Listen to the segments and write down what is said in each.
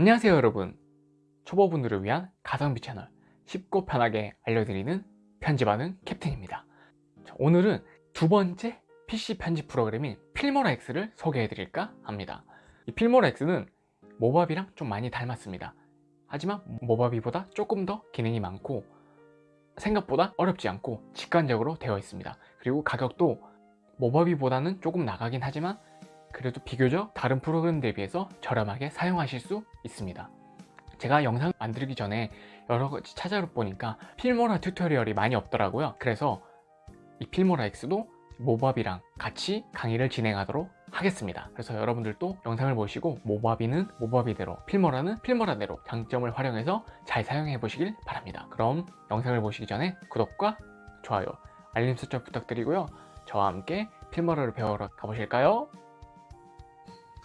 안녕하세요 여러분. 초보분들을 위한 가성비 채널 쉽고 편하게 알려드리는 편집하는 캡틴입니다. 자, 오늘은 두 번째 PC 편집 프로그램인 필모라 X를 소개해 드릴까 합니다. 이 필모라 X는 모바비랑 좀 많이 닮았습니다. 하지만 모바비보다 조금 더 기능이 많고 생각보다 어렵지 않고 직관적으로 되어 있습니다. 그리고 가격도 모바비보다는 조금 나가긴 하지만 그래도 비교적 다른 프로그램 대비해서 저렴하게 사용하실 수 있습니다. 제가 영상 만들기 전에 여러 가지 찾아보니까 필모라 튜토리얼이 많이 없더라고요. 그래서 이 필모라 X도 모바비랑 같이 강의를 진행하도록 하겠습니다. 그래서 여러분들도 영상을 보시고 모바비는 모바비대로 필모라는 필모라대로 장점을 활용해서 잘 사용해 보시길 바랍니다. 그럼 영상을 보시기 전에 구독과 좋아요 알림 설정 부탁드리고요. 저와 함께 필모라를 배우러 가보실까요?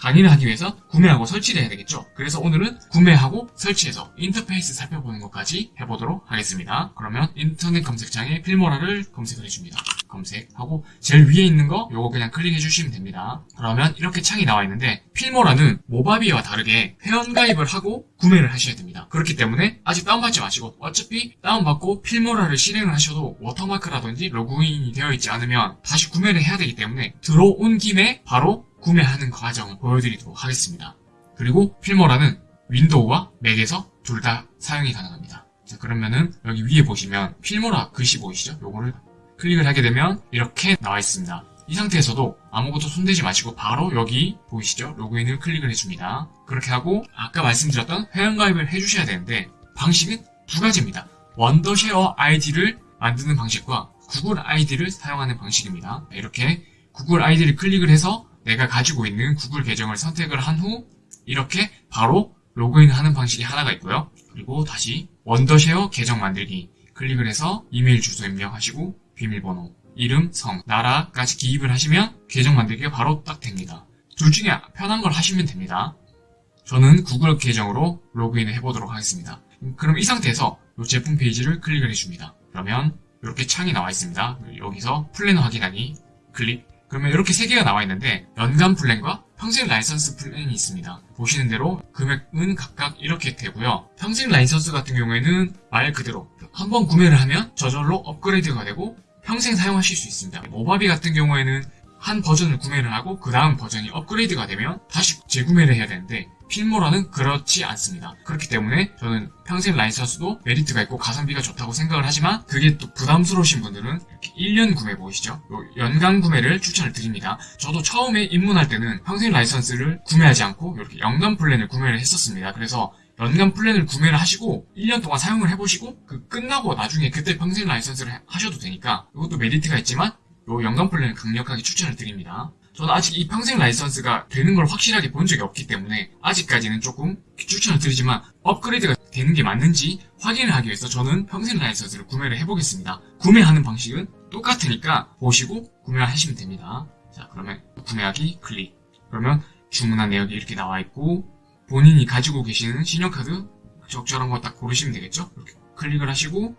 강의를 하기 위해서 구매하고 설치를 해야 되겠죠. 그래서 오늘은 구매하고 설치해서 인터페이스 살펴보는 것까지 해보도록 하겠습니다. 그러면 인터넷 검색창에 필모라를 검색을 해줍니다. 검색하고 제일 위에 있는 거 요거 그냥 클릭해 주시면 됩니다. 그러면 이렇게 창이 나와 있는데 필모라는 모바비와 다르게 회원가입을 하고 구매를 하셔야 됩니다. 그렇기 때문에 아직 다운받지 마시고 어차피 다운받고 필모라를 실행을 하셔도 워터마크라든지 로그인이 되어 있지 않으면 다시 구매를 해야 되기 때문에 들어온 김에 바로 구매하는 과정을 보여드리도록 하겠습니다. 그리고 Filmora는 윈도우와 맥에서 둘 다 사용이 가능합니다. 자 그러면은 여기 위에 보시면 Filmora 글씨 보이시죠? 요거를 클릭을 하게 되면 이렇게 나와 있습니다. 이 상태에서도 아무것도 손대지 마시고 바로 여기 보이시죠? 로그인을 클릭을 해줍니다. 그렇게 하고 아까 말씀드렸던 회원가입을 해주셔야 되는데 방식은 두 가지입니다. Wondershare 아이디를 만드는 방식과 구글 아이디를 사용하는 방식입니다. 이렇게 구글 아이디를 클릭을 해서 내가 가지고 있는 구글 계정을 선택을 한 후 이렇게 바로 로그인하는 방식이 하나가 있고요. 그리고 다시 원더쉐어 계정 만들기 클릭을 해서 이메일 주소 입력하시고 비밀번호, 이름, 성, 나라까지 기입을 하시면 계정 만들기가 바로 딱 됩니다. 둘 중에 편한 걸 하시면 됩니다. 저는 구글 계정으로 로그인을 해보도록 하겠습니다. 그럼 이 상태에서 이 제품 페이지를 클릭을 해줍니다. 그러면 이렇게 창이 나와 있습니다. 여기서 플랜 확인하기 클릭 그러면 이렇게 세 개가 나와 있는데 연간 플랜과 평생 라이선스 플랜이 있습니다. 보시는 대로 금액은 각각 이렇게 되고요. 평생 라이선스 같은 경우에는 말 그대로 한 번 구매를 하면 저절로 업그레이드가 되고 평생 사용하실 수 있습니다. Movavi 같은 경우에는 한 버전을 구매를 하고 그 다음 버전이 업그레이드가 되면 다시 재구매를 해야 되는데 Filmora는 그렇지 않습니다. 그렇기 때문에 저는 평생 라이선스도 메리트가 있고 가성비가 좋다고 생각을 하지만 그게 또 부담스러우신 분들은 이렇게 1년 구매 보이시죠? 연간 구매를 추천을 드립니다. 저도 처음에 입문할 때는 평생 라이선스를 구매하지 않고 이렇게 연간 플랜을 구매를 했었습니다. 그래서 연간 플랜을 구매를 하시고 1년 동안 사용을 해보시고 그 끝나고 나중에 그때 평생 라이선스를 하셔도 되니까 이것도 메리트가 있지만 요 연간 플랜을 강력하게 추천을 드립니다. 저는 아직 이 평생 라이선스가 되는 걸 확실하게 본 적이 없기 때문에 아직까지는 조금 추천을 드리지만 업그레이드가 되는 게 맞는지 확인을 하기 위해서 저는 평생 라이선스를 구매를 해보겠습니다. 구매하는 방식은 똑같으니까 보시고 구매하시면 됩니다. 자 그러면 구매하기 클릭 그러면 주문한 내역이 이렇게 나와 있고 본인이 가지고 계시는 신용카드 적절한 거 딱 고르시면 되겠죠? 이렇게 클릭을 하시고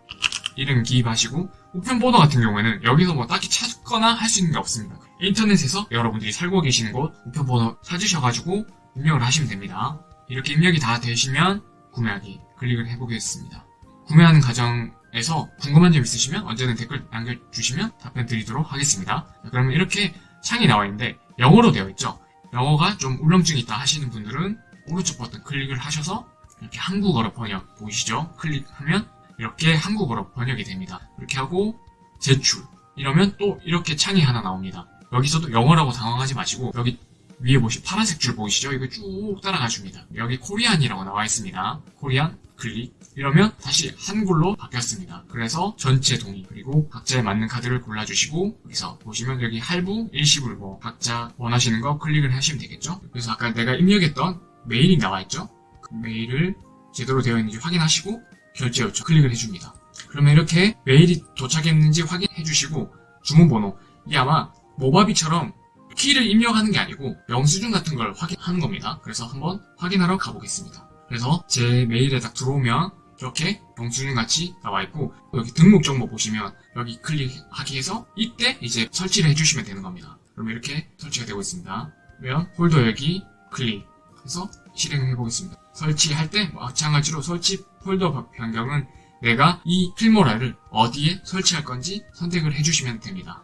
이름 기입하시고 우편번호 같은 경우에는 여기서 뭐 딱히 찾거나 할 수 있는 게 없습니다. 인터넷에서 여러분들이 살고 계시는 곳 우편번호 찾으셔가지고 입력을 하시면 됩니다. 이렇게 입력이 다 되시면 구매하기 클릭을 해보겠습니다. 구매하는 과정에서 궁금한 점 있으시면 언제든 댓글 남겨주시면 답변 드리도록 하겠습니다. 그러면 이렇게 창이 나와 있는데 영어로 되어 있죠. 영어가 좀 울렁증이 있다 하시는 분들은 오른쪽 버튼 클릭을 하셔서 이렇게 한국어로 번역 보이시죠? 클릭하면 이렇게 한국어로 번역이 됩니다. 이렇게 하고 제출 이러면 또 이렇게 창이 하나 나옵니다. 여기서도 영어라고 당황하지 마시고 여기 위에 보시 파란색 줄 보이시죠? 이거 쭉 따라가 줍니다. 여기 코리안이라고 나와 있습니다. 코리안 클릭 이러면 다시 한글로 바뀌었습니다. 그래서 전체 동의 그리고 각자에 맞는 카드를 골라주시고 여기서 보시면 여기 할부, 일시불 뭐 각자 원하시는 거 클릭을 하시면 되겠죠? 그래서 아까 내가 입력했던 메일이 나와 있죠? 그 메일을 제대로 되어 있는지 확인하시고 결제 요청 클릭을 해줍니다. 그러면 이렇게 메일이 도착했는지 확인해 주시고 주문번호 이게 아마 모바비처럼 키를 입력하는 게 아니고 영수증 같은 걸 확인하는 겁니다. 그래서 한번 확인하러 가보겠습니다. 그래서 제 메일에 딱 들어오면 이렇게 영수증 같이 나와 있고 여기 등록 정보 보시면 여기 클릭하기 해서 이때 이제 설치를 해주시면 되는 겁니다. 그러면 이렇게 설치가 되고 있습니다. 그러면 폴더 여기 클릭해서 실행을 해보겠습니다. 설치할 때 마찬가지로 설치 폴더 변경은 내가 이 Filmora를 어디에 설치할 건지 선택을 해주시면 됩니다.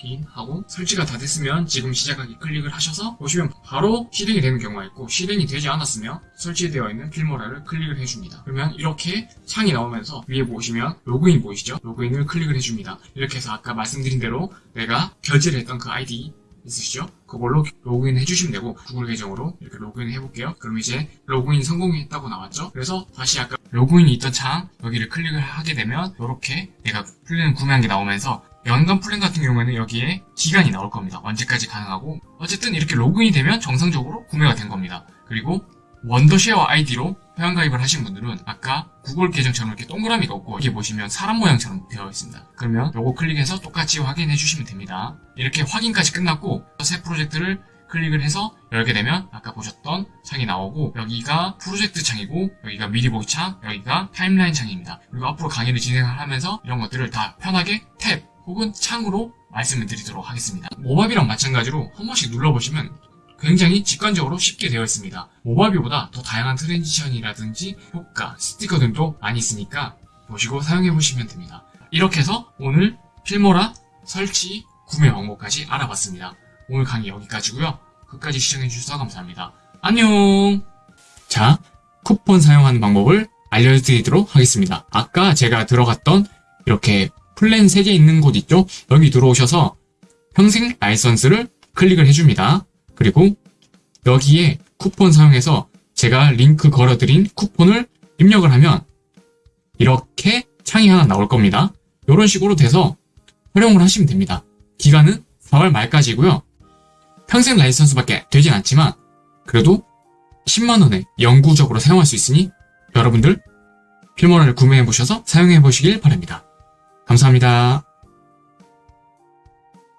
확인하고 설치가 다 됐으면 지금 시작하기 클릭을 하셔서 보시면 바로 실행이 되는 경우가 있고 실행이 되지 않았으면 설치되어 있는 Filmora를 클릭을 해줍니다. 그러면 이렇게 창이 나오면서 위에 보시면 로그인 보이시죠? 로그인을 클릭을 해줍니다. 이렇게 해서 아까 말씀드린 대로 내가 결제를 했던 그 아이디 있으시죠? 그걸로 로그인 해주시면 되고 구글 계정으로 이렇게 로그인 해볼게요. 그럼 이제 로그인 성공했다고 나왔죠? 그래서 다시 아까 로그인이 있던 창 여기를 클릭을 하게 되면 이렇게 내가 플랜 구매한 게 나오면서 연간 플랜 같은 경우에는 여기에 기간이 나올 겁니다. 언제까지 가능하고 어쨌든 이렇게 로그인이 되면 정상적으로 구매가 된 겁니다. 그리고 Wondershare 아이디로 회원가입을 하신 분들은 아까 구글 계정처럼 이렇게 동그라미가 없고 여기 보시면 사람 모양처럼 되어 있습니다. 그러면 요거 클릭해서 똑같이 확인해 주시면 됩니다. 이렇게 확인까지 끝났고 새 프로젝트를 클릭을 해서 열게 되면 아까 보셨던 창이 나오고 여기가 프로젝트 창이고 여기가 미리 보기 창, 여기가 timeline 창입니다. 그리고 앞으로 강의를 진행하면서 이런 것들을 다 편하게 탭 혹은 창으로 말씀을 드리도록 하겠습니다. Movavi랑 마찬가지로 한 번씩 눌러보시면 굉장히 직관적으로 쉽게 되어 있습니다. Movavi보다 더 다양한 transition이라든지 효과, 스티커 등도 많이 있으니까 보시고 사용해 보시면 됩니다. 이렇게 해서 오늘 Filmora 설치 구매 방법까지 알아봤습니다. 오늘 강의 여기까지고요. 끝까지 시청해 주셔서 감사합니다. 안녕! 자, 쿠폰 사용하는 방법을 알려드리도록 하겠습니다. 아까 제가 들어갔던 이렇게 플랜 3개 있는 곳 있죠? 여기 들어오셔서 평생 라이선스를 클릭을 해줍니다. 그리고 여기에 쿠폰 사용해서 제가 링크 걸어드린 쿠폰을 입력을 하면 이렇게 창이 하나 나올 겁니다. 이런 식으로 돼서 활용을 하시면 됩니다. 기간은 4월 말까지고요. 평생 라이선스밖에 되진 않지만 그래도 10만원에 영구적으로 사용할 수 있으니 여러분들 필모라를 구매해 보셔서 사용해 보시길 바랍니다. 감사합니다.